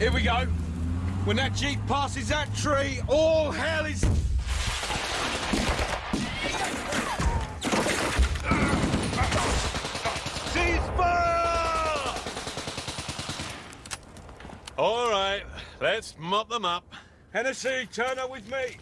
Here we go. When that jeep passes that tree, all hell is... Ceasefire! All right, let's mop them up. Hennessy, turn up with me.